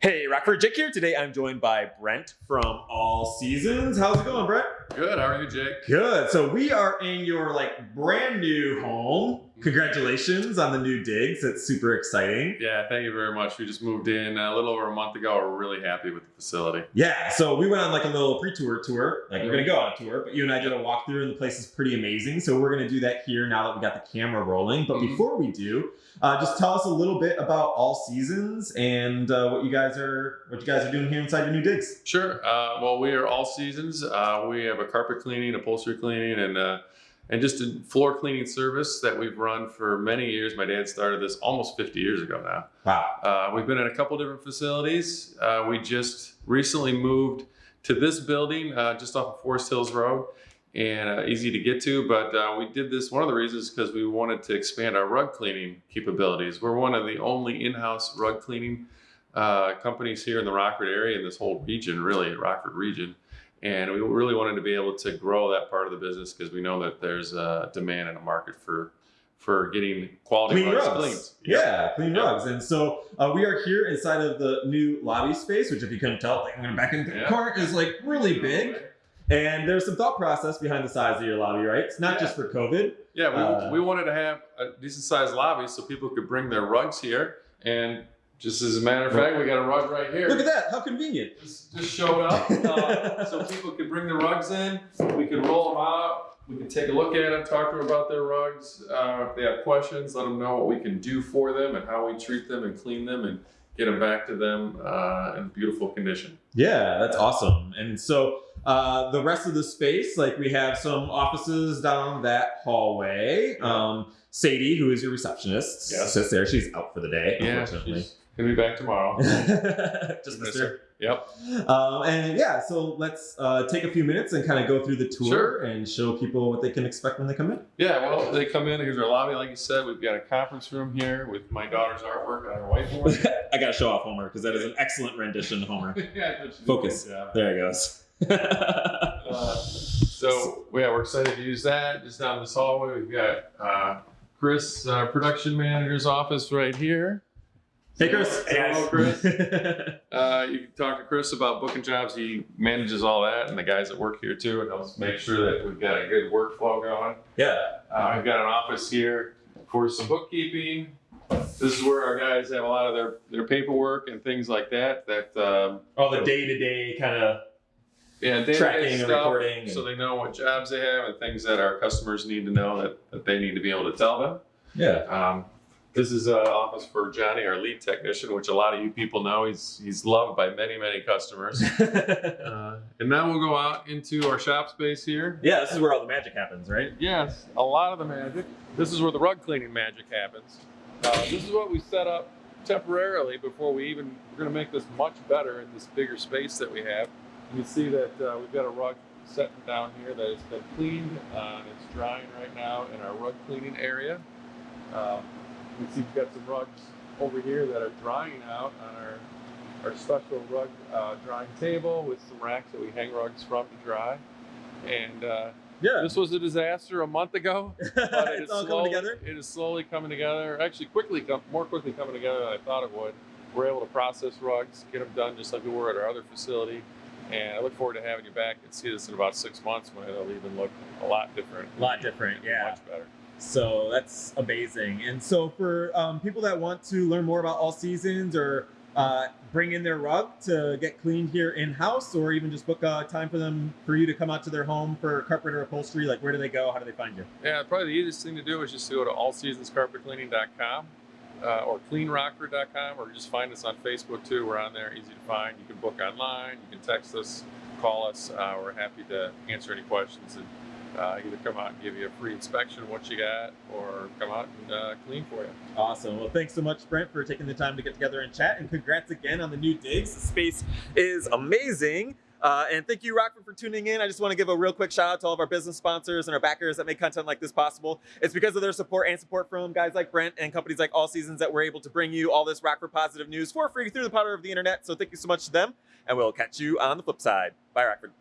Hey, Rockford Jake here. Today I'm joined by Brent from All Seasons. How's it going, Brent? Good. How are you, Jake? Good. So we are in your like brand new home. Congratulations on the new digs. It's super exciting. Yeah, thank you very much. We just moved in a little over a month ago. We're really happy with the facility. Yeah. So we went on like a little pre-tour tour. Like we're gonna go on a tour, but you and I did a walkthrough, and the place is pretty amazing. So we're gonna do that here now that we got the camera rolling. But Mhm. before we do, uh, just tell us a little bit about All Seasons and uh, what you guys are what you guys are doing here inside your new digs. Sure. Uh, well, we are all seasons. Uh, we have a carpet cleaning, upholstery cleaning, and uh, and just a floor cleaning service that we've run for many years. My dad started this almost 50 years ago now. Wow. Uh, we've been in a couple different facilities. Uh, we just recently moved to this building uh, just off of Forest Hills Road and uh, easy to get to. But uh, we did this, one of the reasons because we wanted to expand our rug cleaning capabilities. We're one of the only in-house rug cleaning uh, companies here in the Rockford area in this whole region, really, Rockford region. And we really wanted to be able to grow that part of the business because we know that there's a demand in the market for for getting quality clean rugs. Yeah, clean rugs. And so uh, we are here inside of the new lobby space, which if you couldn't tell, like I'm going to back in the Yeah. corner, is like really big. And there's some thought process behind the size of your lobby, right? It's not Yeah. just for COVID. Yeah, we, Uh, we wanted to have a decent sized lobby so people could bring their rugs here. And just as a matter of fact, we got a rug right here. Look at that. How convenient. Just, just showed up uh, so people could bring the rugs in. We could roll them out. We could take a look at them, talk to them about their rugs. Uh, if they have questions, let them know what we can do for them and how we treat them and clean them and get them back to them uh, in beautiful condition. Yeah, that's awesome. And so uh, the rest of the space, like we have some offices down that hallway. Um, Sadie, who is your receptionist, Yes. sits there. She's out for the day, Yeah, unfortunately. she's gonna be back tomorrow. Just Miss miss her. Yep. Um, and yeah, so let's uh, take a few minutes and kind of go through the tour Sure. and show people what they can expect when they come in. Yeah, well, they come in. Here's our lobby, like you said. We've got a conference room here with my daughter's artwork on her whiteboard. I gotta show off Homer because that is an excellent rendition, Homer. yeah, I thought you did a Focus. There he goes. Uh, so yeah, we're excited to use that. Just down this hallway, we've got uh, Chris, uh, production manager's office right here. hey, Chris. Say hello, Chris. Uh, you can talk to Chris about booking jobs. He manages all that, and the guys that work here too, and helps make sure that we've got a good workflow going. yeah. Uh, I've got an office here for some bookkeeping. This is where our guys have a lot of their, their paperwork and things like that. That um, All the day to day kind of. Yeah, Tracking and stuff, recording so and- they know what jobs they have and things that our customers need to know that, that they need to be able to tell them. Yeah. Um, this is an office for Johnny, our lead technician, which a lot of you people know. He's he's loved by many many customers. uh, and now we'll go out into our shop space here. yeah, this is where all the magic happens, right? Yes, a lot of the magic. This is where the rug cleaning magic happens. Uh, this is what we set up temporarily before we even, we're gonna make this much better in this bigger space that we have. You can see that uh, we've got a rug sitting down here that has been cleaned uh, and it's drying right now in our rug cleaning area. Uh, you can see we've got some rugs over here that are drying out on our, our special rug uh, drying table with some racks that we hang rugs from to dry. And uh, Yeah. this was a disaster a month ago, but it it's all slowly, coming together. It is slowly coming together. Actually, quickly, more quickly coming together than I thought it would. We're able to process rugs, get them done just like we were at our other facility, and I look forward to having you back and see this in about six months when it'll even look a lot different. A lot different, yeah. much better. So that's amazing. And so for um, people that want to learn more about all seasons or uh, bring in their rug to get cleaned here in house, or even just book a time for them for you to come out to their home for carpet or upholstery, like where do they go? How do they find you? Yeah, probably the easiest thing to do is just to go to allseasonscarpetcleaning.com uh, or cleanrocker.com or just find us on Facebook too. We're on there, easy to find. You can book online, you can text us, call us. Uh, we're happy to answer any questions and uh, either come out and give you a free inspection of what you got or come out and uh, clean for you. Awesome. Well, thanks so much, Brent, for taking the time to get together and chat. And congrats again on the new digs. The space is amazing. Uh, and thank you, Rockford, for tuning in. I just want to give a real quick shout out to all of our business sponsors and our backers that make content like this possible. It's because of their support and support from guys like Brent and companies like All Seasons that we're able to bring you all this Rockford positive news for free through the power of the internet. So thank you so much to them, and we'll catch you on the flip side. Bye, Rockford.